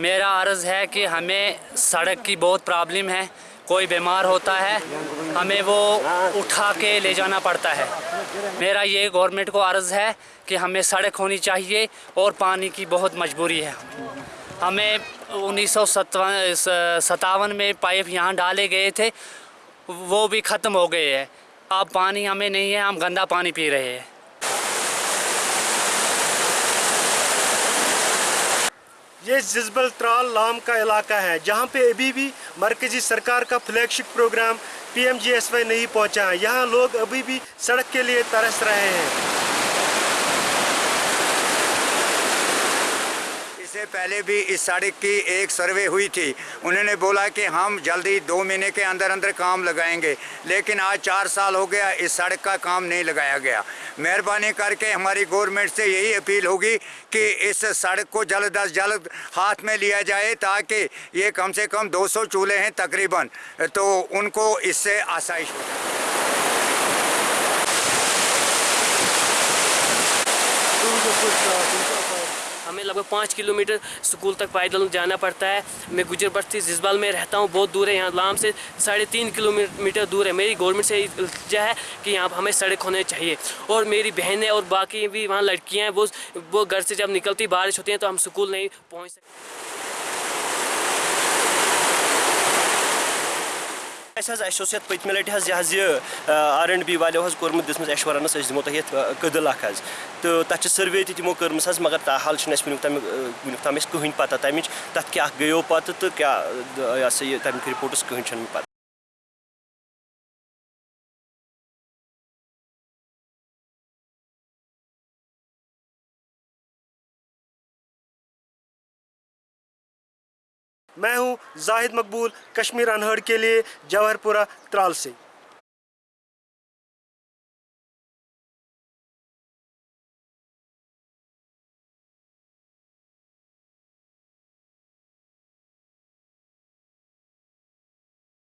मेरा अर्ज़ है कि हमें सड़क की बहुत प्रॉब्लम है। कोई बीमार होता है, हमें वो उठा के ले जाना पड़ता है। मेरा ये गवर्नमेंट को अर्ज़ है कि हमें सड़क होनी चाहिए और पानी की बहुत मजबूरी है। हमें उन्नीस सत्तावन में पाइप यहाँ डाले गए थे, वो भी ख़त्म हो गए हैं। अब पानी हमें नहीं है, हम गंदा पानी पी रहे हैं। ये जिजबल त्राल लाम का इलाका है, जहाँ पे अभी भी मरकजी सरकार का फ्लैगशिप प्रोग्राम पीएमजीएसवाई नहीं पहुँचा। है यहाँ लोग अभी भी सड़क के लिए तरस रहे हैं इससे पहले भी इस सड़क की एक सर्वे हुई थी। उन्होंने बोला कि हम जल्दी दो महीने के अंदर अंदर काम लगाएँगे, लेकिन आज चार साल हो गया, इस सड़क का काम नहीं लगाया गया। मेहरबानी करके हमारी गवर्नमेंट से यही अपील होगी कि इस सड़क को जल्द अज जल्द हाथ में लिया जाए, ताकि ये कम से कम 200 चूल्हे हैं तकरीबन। तो उनको इससे आसाइश हो। हमें लगभग पाँच किलोमीटर स्कूल तक पैदल जाना पड़ता है। मैं गुजर बस्ती जिसबाल में रहता हूँ, बहुत दूर है यहाँ लाम से साढ़े तीन किलोमीटर दूर है। मेरी गवर्नमेंट से इल्तजा है कि यहाँ हमें सड़क होने चाहिए। और मेरी बहनें और बाकी भी वहाँ लड़कियाँ हैं, वो वो घर से जब निकलती, बारिश होती हैं तो हम स्कूल नहीं पहुँच सकते ये पत्म लटि यह आर एंड बी वालो एशवरनस अस दिमो तह कदल अख तो तथ सर्वे तमो कर्मस हज मगर अस वुनुक तम कहीं पता तमिच तथा क्या गयो पत तो क्या यह तमिक रिपोर्टस कहीं पता मैं हूँ जाहिद मकबूल कश्मीर अनहड़ के लिए जवाहरपुरा त्राल से।